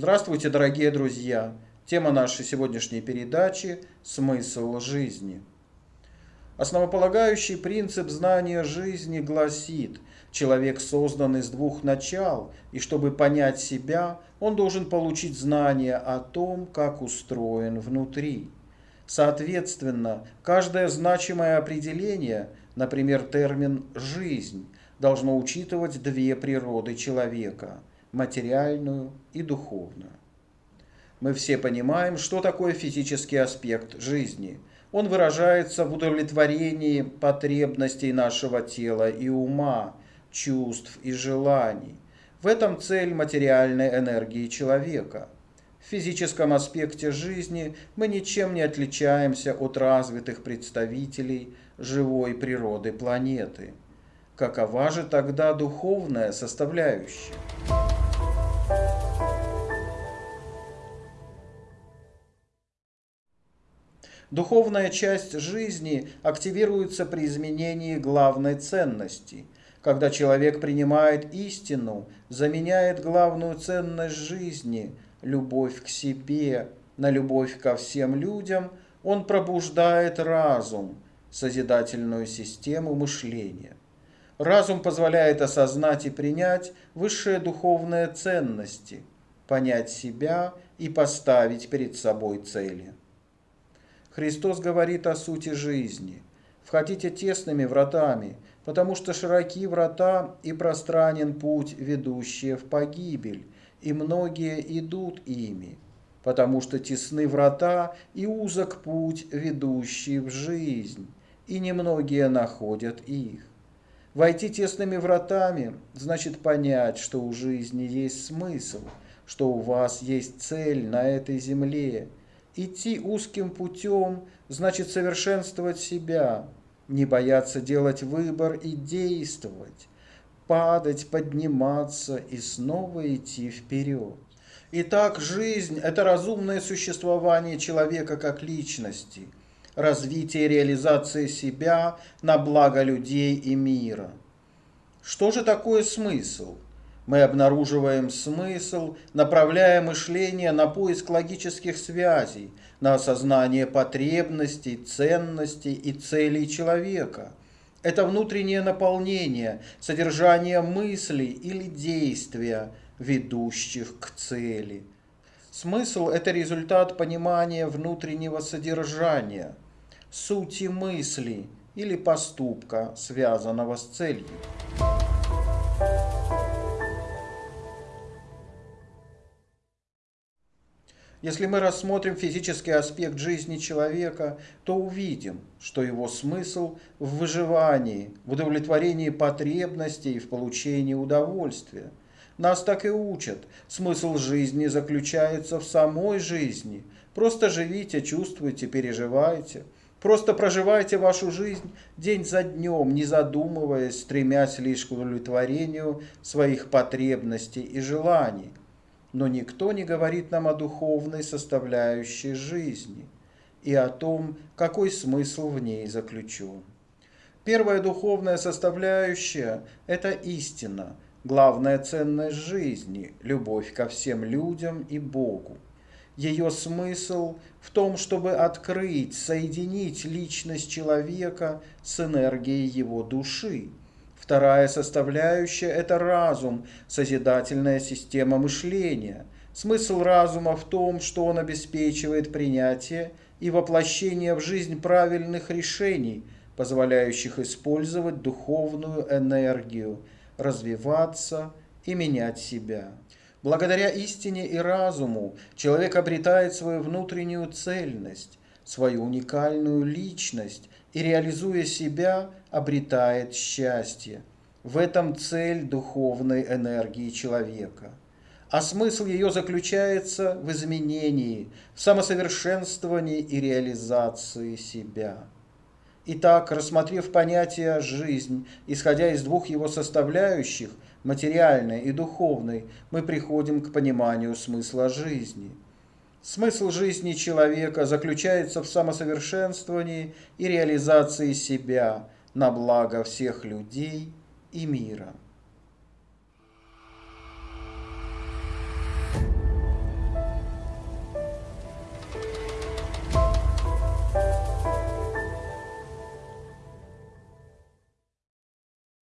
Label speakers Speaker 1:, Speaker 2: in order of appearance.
Speaker 1: Здравствуйте, дорогие друзья! Тема нашей сегодняшней передачи – смысл жизни. Основополагающий принцип знания жизни гласит, человек создан из двух начал, и чтобы понять себя, он должен получить знание о том, как устроен внутри. Соответственно, каждое значимое определение, например, термин «жизнь», должно учитывать две природы человека – материальную и духовную. Мы все понимаем, что такое физический аспект жизни. Он выражается в удовлетворении потребностей нашего тела и ума, чувств и желаний. В этом цель материальной энергии человека. В физическом аспекте жизни мы ничем не отличаемся от развитых представителей живой природы планеты. Какова же тогда духовная составляющая? Духовная часть жизни активируется при изменении главной ценности. Когда человек принимает истину, заменяет главную ценность жизни – любовь к себе, на любовь ко всем людям, он пробуждает разум, созидательную систему мышления. Разум позволяет осознать и принять высшие духовные ценности, понять себя и поставить перед собой цели. Христос говорит о сути жизни. Входите тесными вратами, потому что широки врата и пространен путь, ведущий в погибель, и многие идут ими, потому что тесны врата и узок путь, ведущий в жизнь, и немногие находят их. Войти тесными вратами значит понять, что у жизни есть смысл, что у вас есть цель на этой земле, Идти узким путем значит совершенствовать себя, не бояться делать выбор и действовать, падать, подниматься и снова идти вперед. Итак, жизнь – это разумное существование человека как личности, развитие и реализация себя на благо людей и мира. Что же такое смысл? Мы обнаруживаем смысл, направляя мышление на поиск логических связей, на осознание потребностей, ценностей и целей человека. Это внутреннее наполнение, содержание мыслей или действия, ведущих к цели. Смысл – это результат понимания внутреннего содержания, сути мысли или поступка, связанного с целью. Если мы рассмотрим физический аспект жизни человека, то увидим, что его смысл в выживании, в удовлетворении потребностей и в получении удовольствия. Нас так и учат. Смысл жизни заключается в самой жизни. Просто живите, чувствуйте, переживайте. Просто проживайте вашу жизнь день за днем, не задумываясь, стремясь лишь к удовлетворению своих потребностей и желаний но никто не говорит нам о духовной составляющей жизни и о том, какой смысл в ней заключен. Первая духовная составляющая – это истина, главная ценность жизни, любовь ко всем людям и Богу. Ее смысл в том, чтобы открыть, соединить личность человека с энергией его души – Вторая составляющая – это разум, созидательная система мышления. Смысл разума в том, что он обеспечивает принятие и воплощение в жизнь правильных решений, позволяющих использовать духовную энергию, развиваться и менять себя. Благодаря истине и разуму человек обретает свою внутреннюю цельность, свою уникальную личность и, реализуя себя, обретает счастье. В этом цель духовной энергии человека. А смысл ее заключается в изменении, в самосовершенствовании и реализации себя. Итак, рассмотрев понятие «жизнь», исходя из двух его составляющих, материальной и духовной, мы приходим к пониманию смысла жизни – Смысл жизни человека заключается в самосовершенствовании и реализации себя на благо всех людей и мира.